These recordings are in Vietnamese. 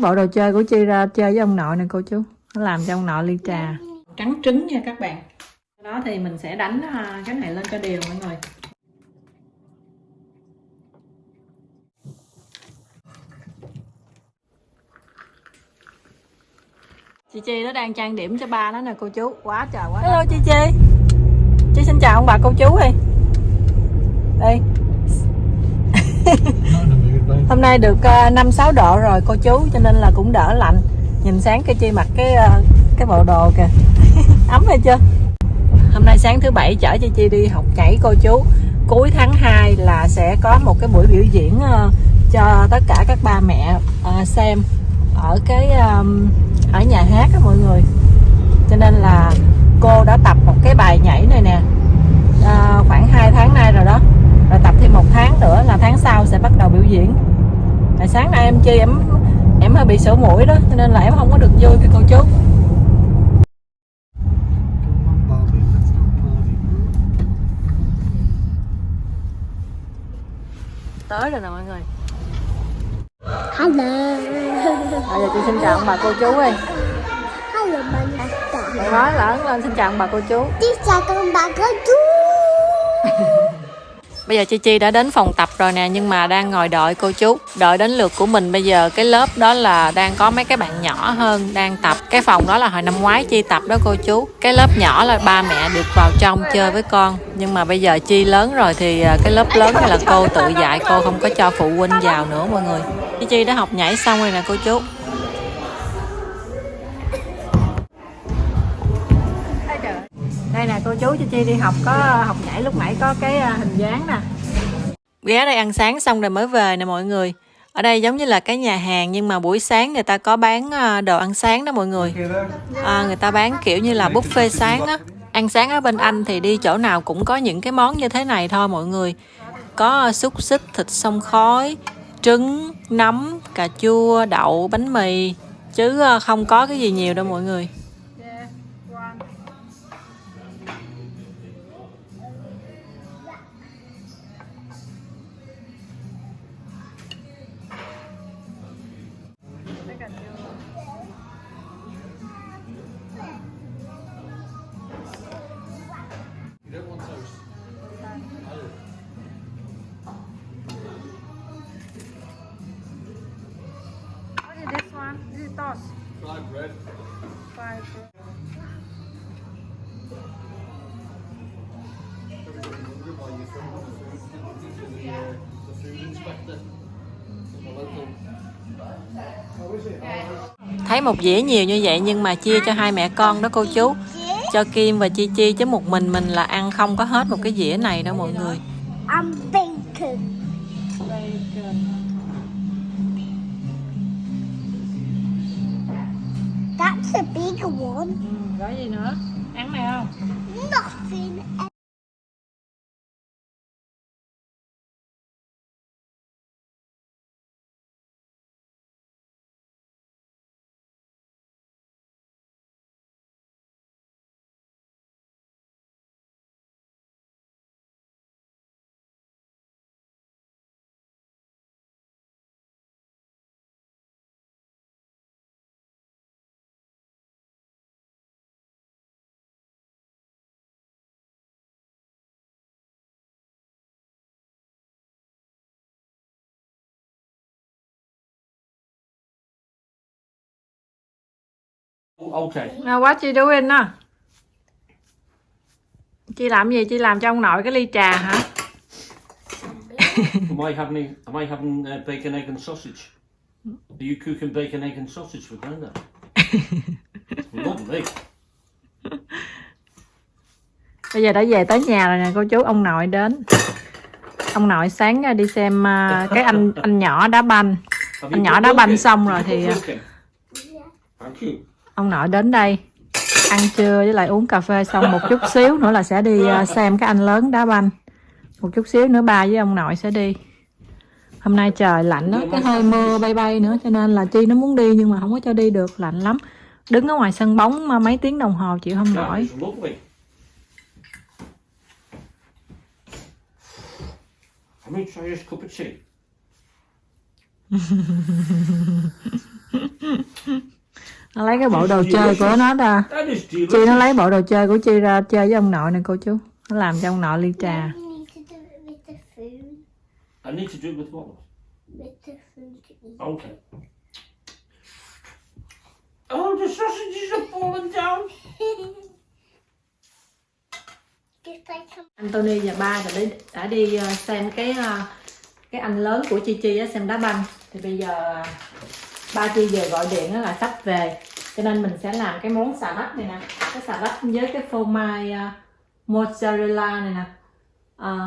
bộ đồ chơi của Chi ra chơi với ông nội nè cô chú. Nó làm cho ông nội ly trà. Trắng trứng nha các bạn. Sau đó thì mình sẽ đánh à, cái này lên cho đều mọi người. Chị Chi nó đang trang điểm cho ba nó nè cô chú. Quá trời quá hello chị Chi chị xin chào ông bà cô chú đi. Đây Vâng. hôm nay được ờ, năm sáu độ rồi cô chú cho nên là cũng đỡ lạnh. Nhìn sáng cái chi mặc cái ờ, cái bộ đồ kìa. Ấm hay chưa? Hôm nay sáng thứ bảy chở cho chi đi học nhảy cô chú. Cuối tháng 2 là sẽ có một cái buổi biểu diễn ờ, cho tất cả các ba mẹ xem ở cái ở nhà hát đó mọi người. Cho nên là cô đã tập một cái bài nhảy này nè. À, khoảng 2 tháng nay rồi đó. Rồi tập thêm một tháng nữa là tháng sau sẽ bắt đầu biểu diễn. Tại sáng nay em chi em em hơi bị sổ mũi đó cho nên là em không có được vui với cô chú. Tới rồi nè mọi người. Hello. Bây giờ chị xin chào ông bà cô chú đi Hello bà Mày nói lớn lên xin chào ông bà cô chú. Xin chào con bà cô chú Bây giờ Chi Chi đã đến phòng tập rồi nè, Nhưng mà đang ngồi đợi cô chú, Đợi đến lượt của mình. Bây giờ cái lớp đó là đang có mấy cái bạn nhỏ hơn Đang tập. Cái phòng đó là hồi năm ngoái Chi tập đó cô chú. Cái lớp nhỏ là ba mẹ được vào trong chơi với con. Nhưng mà bây giờ Chi lớn rồi Thì à, cái lớp lớn là cô tự dạy, Cô không có cho phụ huynh vào nữa mọi người. Chi Chi đã học nhảy xong rồi nè cô chú. Nè cô chú cho chi đi học có học nhảy lúc nãy có cái à, hình dáng nè. Ghé đây ăn sáng xong rồi mới về nè mọi người. Ở đây giống như là cái nhà hàng nhưng mà buổi sáng người ta có bán à, đồ ăn sáng đó mọi người. À, người ta bán kiểu như là buffet sáng á. Ăn sáng ở bên anh thì đi chỗ nào cũng có những cái món như thế này thôi mọi người. Có à, xúc xích thịt sông khói trứng nấm cà chua đậu bánh mì. Chứ không có cái gì nhiều đâu mọi người. Thấy một dĩa nhiều như vậy nhưng mà chia cho hai mẹ con đó cô chú Cho Kim và Chi Chi chứ một mình mình là ăn không có hết một cái dĩa này đâu mọi người I'm bacon. That's a big one. Ừ, gói gì nữa? Ăn này không? Nothing Okay. Now what you doing nè? Chị làm gì? Chị làm cho ông nội cái ly trà hả? am I having am I having uh, bacon, egg and sausage? Are you cooking bacon, egg and sausage for Grandad? Lovely. Bây giờ đã về tới nhà rồi nè cô chú ông nội đến. Ông nội sáng ra đi xem à, cái anh anh nhỏ đá banh. Anh nhỏ đá banh xong rồi thì in? Thank you. Ông nội đến đây ăn trưa với lại uống cà phê xong một chút xíu nữa là sẽ đi à, xem cái anh lớn đá banh một chút xíu nữa ba với ông nội sẽ đi hôm nay trời lạnh đó cái hơi mưa bay bay nữa cho nên là chi nó muốn đi nhưng mà không có cho đi được lạnh lắm đứng ở ngoài sân bóng mấy tiếng đồng hồ chịu không nổi. Let me try this cup of tea. Nó lấy cái bộ đồ chơi của nó ra chi nó lấy bộ đồ chơi của chi ra chơi với ông nội nè cô chú nó làm cho ông nội ly trà You need to do it with the food. I need to do it with what? With the food to eat. Okay. Oh, the sausages are falling down. Just like some Anthony và ba đã đi, đã đi ờ, xem cái ờ, cái anh lớn của Chi Chi á, xem đá banh thì bây giờ ba Chi giờ gọi điện là sắp về. Cho nên mình sẽ làm cái món xà lách này nè. Cái xà lách với cái phô mai uh, mozzarella này nè. Ờ,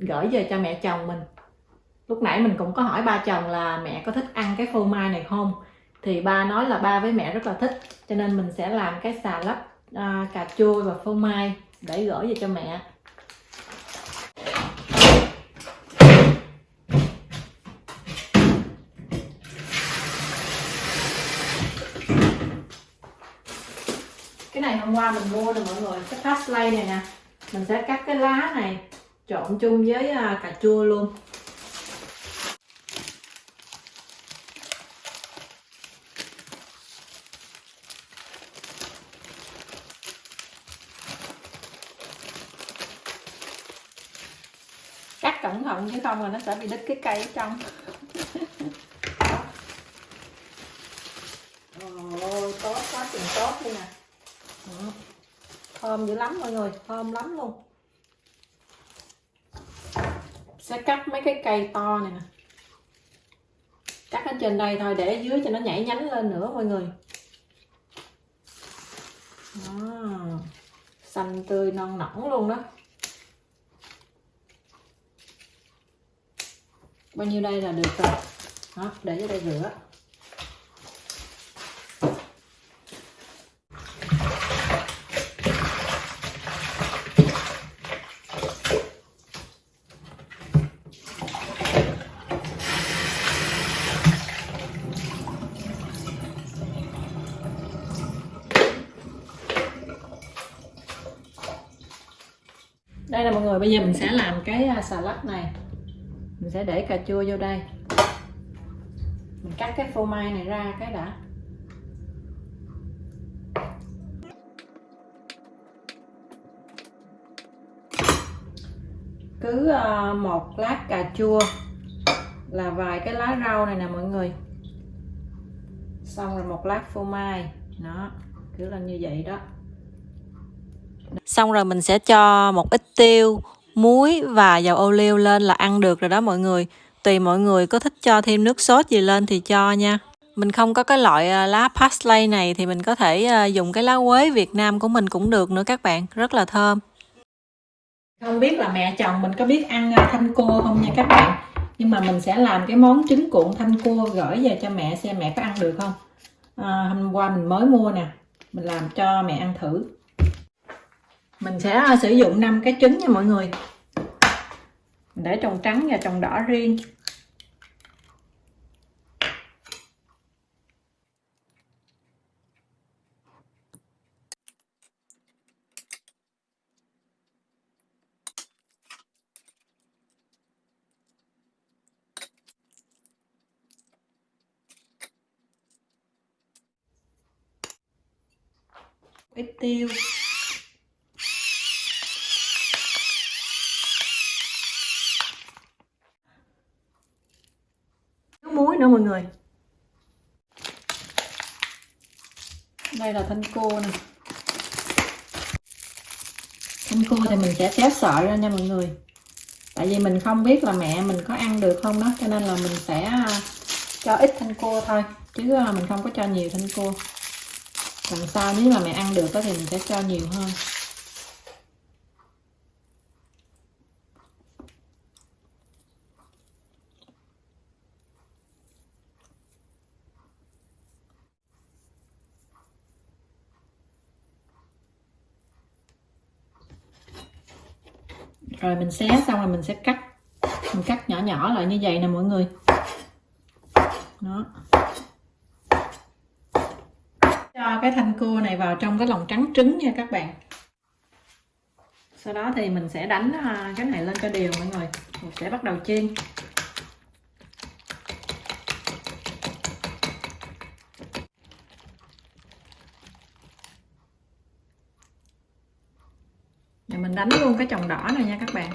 gửi về cho mẹ chồng mình. Lúc nãy mình cũng có hỏi ba chồng là mẹ có thích ăn cái phô mai này không? Thì ba nói là ba với mẹ rất là thích. Cho nên mình sẽ làm cái xà lách uh, cà chua và phô mai để gửi về cho mẹ. Cái này hôm qua mình mua nè mọi người cái parsley này nè. Mình sẽ cắt cái lá này trộn chung với à, cà chua luôn. Cắt cẩn thận chứ không là nó sẽ bị đứt cái cây ở trong. Ồ, tốt quá chừng tốt đi nè. Thơm. Dữ lắm mọi người, thơm lắm luôn. Sẽ cắt mấy cái cây to này nè. Cắt ở trên đây thôi, để ở dưới cho nó nhảy nhánh lên nữa mọi người. Đó. xanh tươi non nõn luôn đó. Bao nhiêu đây là được rồi. Đó, để ở đây rửa. Rồi, bây giờ mình sẽ làm cái xà salad này. Mình sẽ để cà chua vô đây. Mình cắt cái phô mai này ra cái đã. Cứ ờ, một lát cà chua là vài cái lá rau này nè mọi người. Xong rồi một lát phô mai. Nó cứ lên như vậy đó xong rồi mình sẽ cho một ít tiêu muối và dầu ô liu lên là ăn được rồi đó mọi người. Tùy mọi người có thích cho thêm nước sốt gì lên thì cho nha. Mình không có cái loại ờ, lá parsley này thì mình có thể ờ, dùng cái lá quế Việt Nam của mình cũng được nữa các bạn. Rất là thơm. Không biết là mẹ chồng mình có biết ăn ờ, thanh cua không nha các bạn? Nhưng mà mình sẽ làm cái món trứng cuộn thanh cua gửi về cho mẹ xem mẹ có ăn được không? À, hôm qua mình mới mua nè. Mình làm cho mẹ ăn thử mình sẽ ờ, sử dụng 5 cái trứng nha mọi người. Mình để trồng trắng và trồng đỏ riêng. Ít tiêu thiếu muối nữa mọi người đây là thanh cua nè? Thanh cua thì mình sẽ xé sợi ra nha mọi người. Tại vì mình không biết là mẹ mình có ăn được không đó, cho nên là mình sẽ à, cho ít thanh cua thôi, chứ à, mình không có cho nhiều thanh cua lần sau nếu mà mẹ ăn được đó thì mình sẽ cho nhiều hơn. Rồi mình xé xong rồi mình sẽ cắt. Mình cắt nhỏ nhỏ lại như vậy nè mọi người. Đó. Cho cái thanh cua này vào trong cái lòng trắng trứng nha các bạn. Sau đó thì mình sẽ đánh à, cái này lên cho đều mọi người. Mình sẽ bắt đầu chiên. Mình đánh luôn cái chồng đỏ này nha các bạn.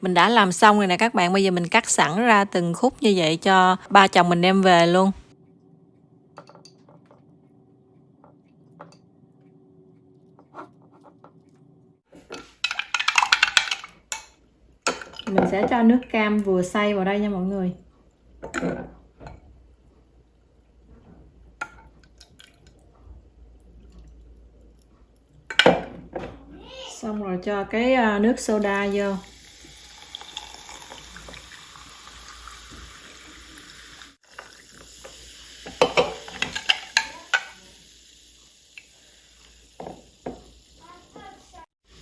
Mình đã làm xong rồi nè các bạn, bây giờ mình cắt sẵn ra từng khúc như vậy cho ba chồng mình đem về luôn. Mình sẽ cho nước cam vừa xay vào đây nha mọi người. Xong rồi cho cái à, nước soda vô.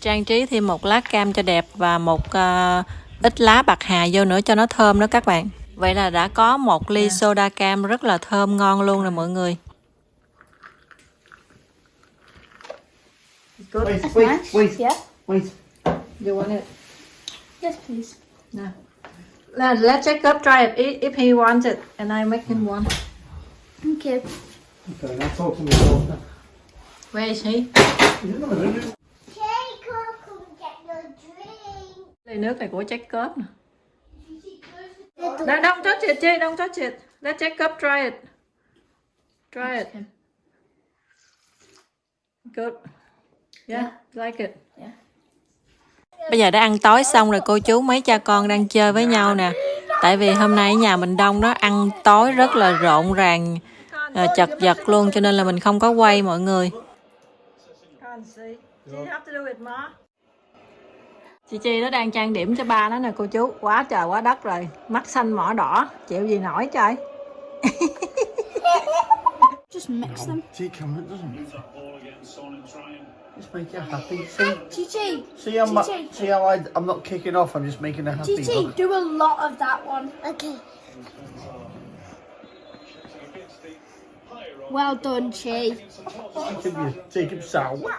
Trang trí thêm một lá cam cho đẹp và một uh, ít lá bạc hà vô nữa cho nó thơm đó các bạn vậy là đã có một ly soda cam rất là thơm ngon luôn rồi mọi người. Wait, wait, wait, Yeah. wait. You want it? Yes, please. No. Let, let Jacob try it if, if he wants it and I make him one. Okay. Okay, now talk to me. Where is he? Ly nước này của Jacob nè. Little No, don't touch it, Jay, don't touch it. Let Jacob try it. Try it. Good. Yeah, like it. Yeah. Bây giờ đã ăn tối xong rồi cô chú mấy cha con đang chơi với nhau nè. Tại vì hôm nay ở nhà mình đông đó ăn tối rất là rộn ràng, à, chật vật luôn cho nên là mình không có quay mọi người. Chị Chi nó đang trang điểm cho ba nó nè cô chú. Quá trời quá đất rồi. Mắt xanh mỏ đỏ. Chịu gì nổi trời. Just mix them. See, Cameron doesn't. Just make you happy. See, Gigi, see, I'm, Gigi. see how I, I'm not kicking off. I'm just making her happy. Gigi, Look. do a lot of that one. Okay. Well done, Chi. You, Jacob Sow.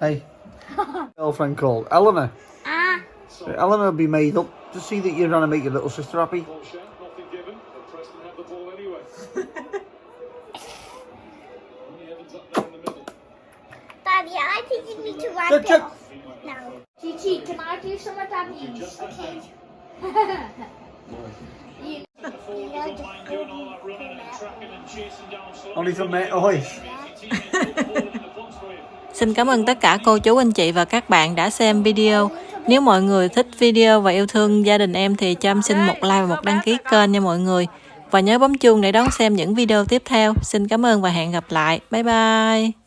Hey, girlfriend called Eleanor. Ah, Eleanor will be made up to see that you're trying to make your little sister happy. Nothing given, but Preston had the ball anyway. Only Evans up there in the middle. Daddy, I think you need to wrap Good it job. off now. Gigi, can I do some of Daddy's? Okay. You- You know, just Mind doing all that running and tracking and chasing down slow. Only for me, oi. Xin cảm ơn tất cả cô chú, anh chị và các bạn đã xem video. Nếu mọi người thích video và yêu thương gia đình em thì cho em xin một like và một đăng ký kênh nha mọi người. Và nhớ bấm chuông để đón xem những video tiếp theo. Xin cảm ơn và hẹn gặp lại. Bye bye.